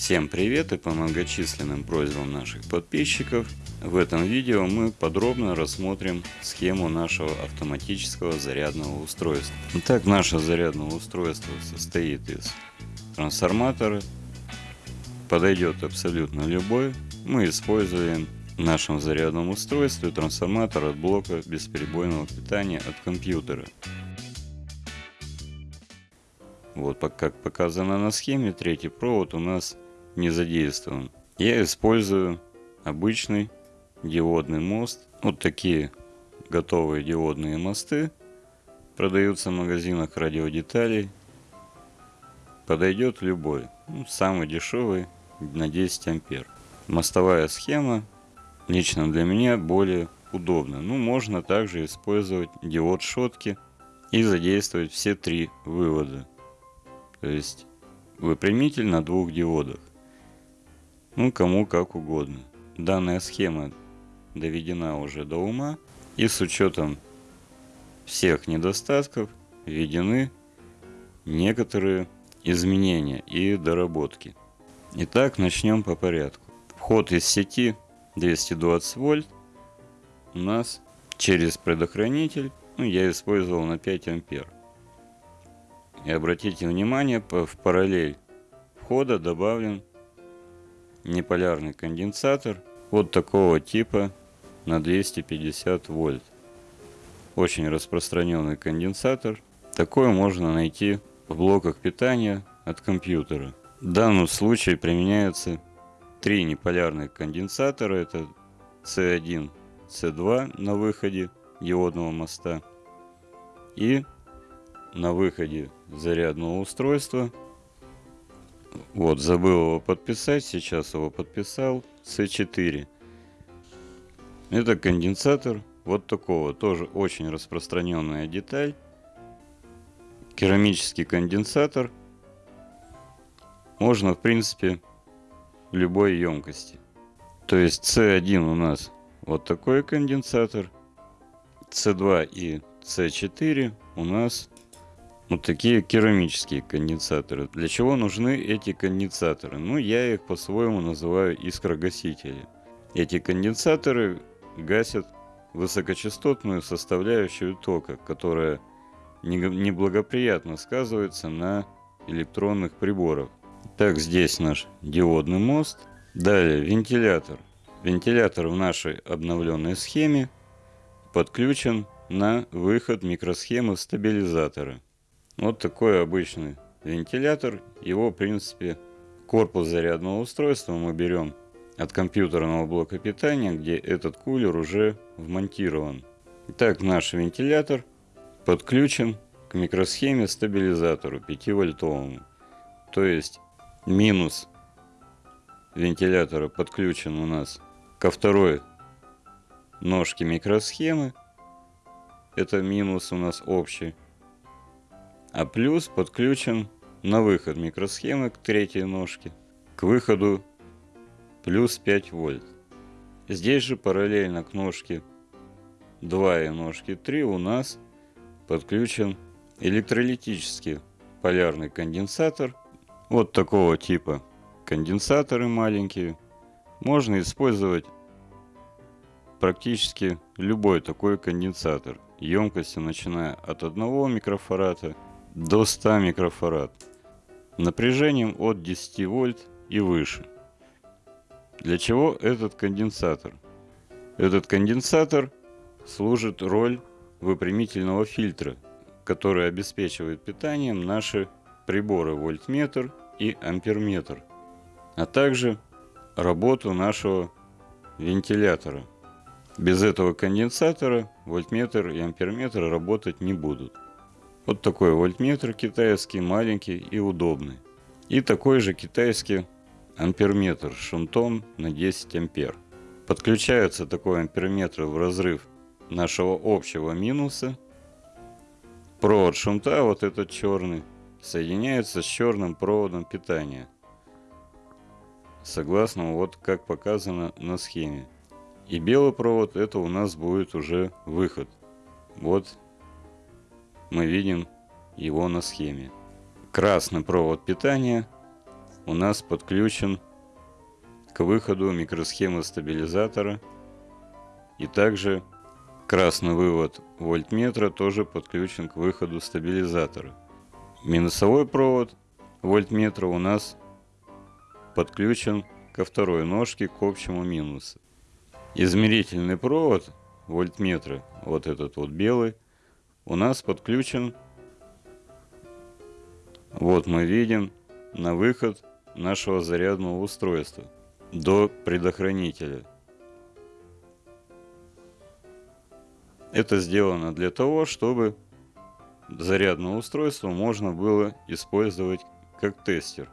Всем привет и по многочисленным просьбам наших подписчиков в этом видео мы подробно рассмотрим схему нашего автоматического зарядного устройства. Итак, наше зарядное устройство состоит из трансформатора, подойдет абсолютно любой. Мы используем в нашем зарядном устройстве трансформатор от блока бесперебойного питания от компьютера. Вот как показано на схеме, третий провод у нас не задействован. Я использую обычный диодный мост. Вот такие готовые диодные мосты продаются в магазинах радиодеталей. Подойдет любой. Ну, самый дешевый на 10 ампер. Мостовая схема лично для меня более удобна. Ну, можно также использовать диод шотки и задействовать все три вывода. То есть выпрямитель на двух диодах. Ну, кому как угодно. Данная схема доведена уже до ума и с учетом всех недостатков введены некоторые изменения и доработки. Итак, начнем по порядку. Вход из сети 220 вольт у нас через предохранитель, ну, я использовал на 5 ампер. И обратите внимание, в параллель входа добавлен неполярный конденсатор вот такого типа на 250 вольт. Очень распространенный конденсатор. Такой можно найти в блоках питания от компьютера. В данном случае применяются три неполярных конденсатора. Это C1, C2 на выходе диодного моста и на выходе зарядного устройства. Вот, забыл его подписать, сейчас его подписал. C4. Это конденсатор вот такого, тоже очень распространенная деталь. Керамический конденсатор. Можно, в принципе, любой емкости. То есть C1 у нас вот такой конденсатор. C2 и C4 у нас вот такие керамические конденсаторы. Для чего нужны эти конденсаторы? Ну, я их по-своему называю искрогасители. Эти конденсаторы гасят высокочастотную составляющую тока, которая неблагоприятно сказывается на электронных приборах. Так, здесь наш диодный мост. Далее вентилятор. Вентилятор в нашей обновленной схеме подключен на выход микросхемы стабилизатора. Вот такой обычный вентилятор. Его, в принципе, корпус зарядного устройства мы берем от компьютерного блока питания, где этот кулер уже вмонтирован. Итак, наш вентилятор подключен к микросхеме стабилизатору 5 вольтовому. То есть минус вентилятора подключен у нас ко второй ножке микросхемы. Это минус у нас общий. А плюс подключен на выход микросхемы к третьей ножке, к выходу плюс 5 вольт. Здесь же параллельно к ножке 2 и ножке 3 у нас подключен электролитический полярный конденсатор. Вот такого типа конденсаторы маленькие. Можно использовать практически любой такой конденсатор. Емкостью начиная от 1 микрофарада до 100 микрофарад напряжением от 10 вольт и выше. Для чего этот конденсатор? Этот конденсатор служит роль выпрямительного фильтра, который обеспечивает питанием наши приборы вольтметр и амперметр, а также работу нашего вентилятора. Без этого конденсатора вольтметр и амперметр работать не будут. Вот такой вольтметр китайский, маленький и удобный. И такой же китайский амперметр с шунтом на 10 ампер. Подключается такой амперметр в разрыв нашего общего минуса. Провод шунта, вот этот черный, соединяется с черным проводом питания. Согласно вот как показано на схеме. И белый провод это у нас будет уже выход. Вот мы видим его на схеме. Красный провод питания у нас подключен к выходу микросхемы стабилизатора. И также красный вывод вольтметра тоже подключен к выходу стабилизатора. Минусовой провод вольтметра у нас подключен ко второй ножке к общему минусу. Измерительный провод вольтметра, вот этот вот белый, у нас подключен, вот мы видим, на выход нашего зарядного устройства до предохранителя. Это сделано для того, чтобы зарядное устройство можно было использовать как тестер.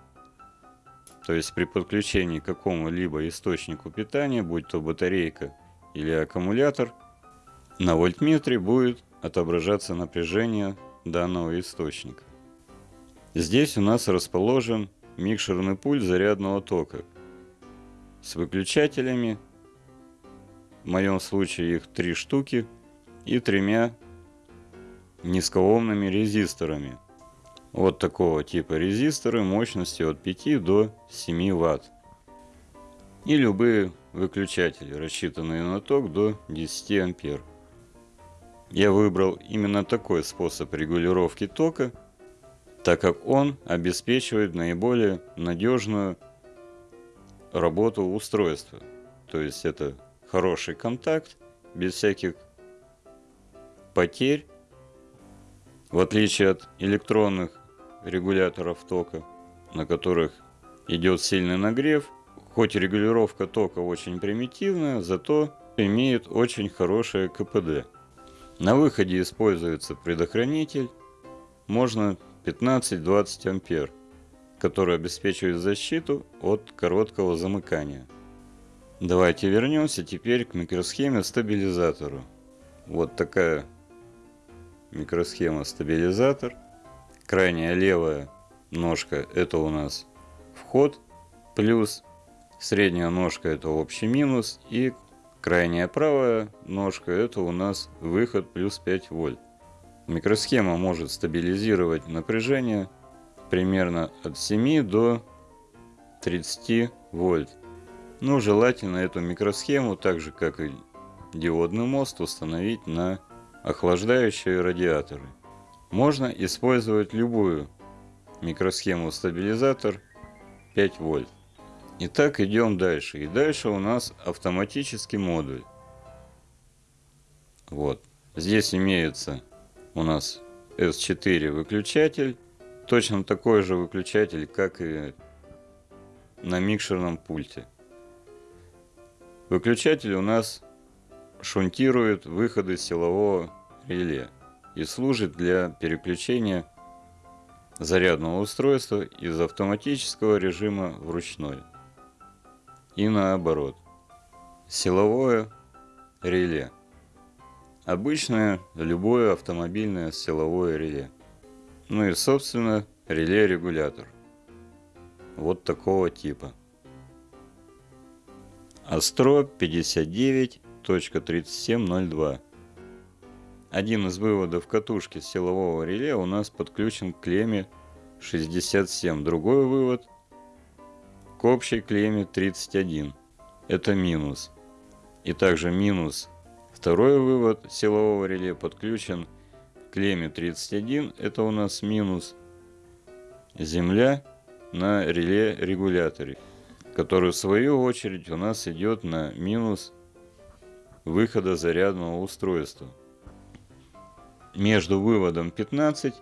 То есть при подключении к какому-либо источнику питания, будь то батарейка или аккумулятор, на вольтметре будет отображаться напряжение данного источника. Здесь у нас расположен микшерный пульт зарядного тока с выключателями, в моем случае их три штуки, и тремя низкоомными резисторами. Вот такого типа резисторы мощностью от 5 до 7 Вт. И любые выключатели, рассчитанные на ток до 10 ампер. Я выбрал именно такой способ регулировки тока, так как он обеспечивает наиболее надежную работу устройства. То есть это хороший контакт, без всяких потерь, в отличие от электронных регуляторов тока, на которых идет сильный нагрев, хоть регулировка тока очень примитивная, зато имеет очень хорошее КПД. На выходе используется предохранитель, можно 15-20 ампер, который обеспечивает защиту от короткого замыкания. Давайте вернемся теперь к микросхеме стабилизатору. Вот такая микросхема стабилизатор. Крайняя левая ножка это у нас вход плюс, средняя ножка это общий минус и Крайняя правая ножка это у нас выход плюс 5 вольт. Микросхема может стабилизировать напряжение примерно от 7 до 30 вольт. Но желательно эту микросхему, так же как и диодный мост, установить на охлаждающие радиаторы. Можно использовать любую микросхему стабилизатор 5 вольт. Итак, идем дальше. И дальше у нас автоматический модуль. Вот. Здесь имеется у нас S4 выключатель. Точно такой же выключатель, как и на микшерном пульте. Выключатель у нас шунтирует выходы силового реле и служит для переключения зарядного устройства из автоматического режима в ручной и наоборот. Силовое реле. Обычное любое автомобильное силовое реле. Ну и собственно реле-регулятор. Вот такого типа. Астро 59.3702. Один из выводов катушки силового реле у нас подключен к клемме 67. Другой вывод к общей клемме 31. Это минус. И также минус. Второй вывод силового реле подключен к клемме 31. Это у нас минус. Земля на реле регуляторе, который в свою очередь у нас идет на минус выхода зарядного устройства. Между выводом 15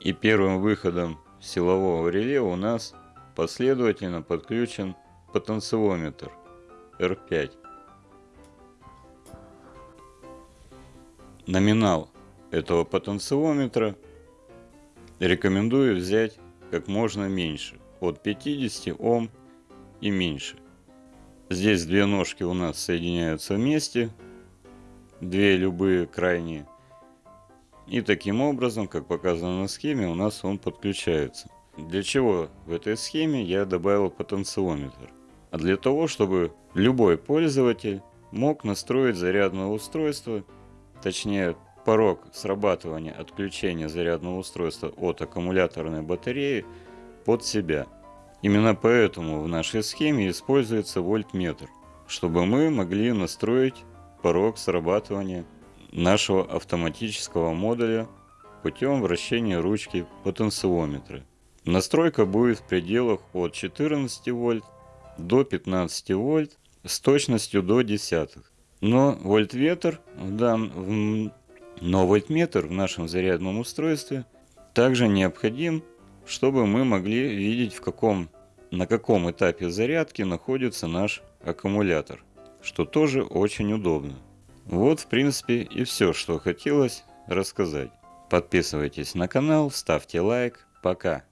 и первым выходом силового реле у нас последовательно подключен потенциометр R5. Номинал этого потенциометра рекомендую взять как можно меньше, от 50 Ом и меньше. Здесь две ножки у нас соединяются вместе, две любые крайние. И таким образом, как показано на схеме, у нас он подключается. Для чего в этой схеме я добавил потенциометр? А для того, чтобы любой пользователь мог настроить зарядное устройство, точнее порог срабатывания отключения зарядного устройства от аккумуляторной батареи под себя. Именно поэтому в нашей схеме используется вольтметр, чтобы мы могли настроить порог срабатывания нашего автоматического модуля путем вращения ручки потенциометра. Настройка будет в пределах от 14 вольт до 15 вольт с точностью до десятых. Но вольтметр в, дан... Но вольтметр в нашем зарядном устройстве также необходим, чтобы мы могли видеть в каком, на каком этапе зарядки находится наш аккумулятор, что тоже очень удобно. Вот в принципе и все, что хотелось рассказать. Подписывайтесь на канал, ставьте лайк. Пока.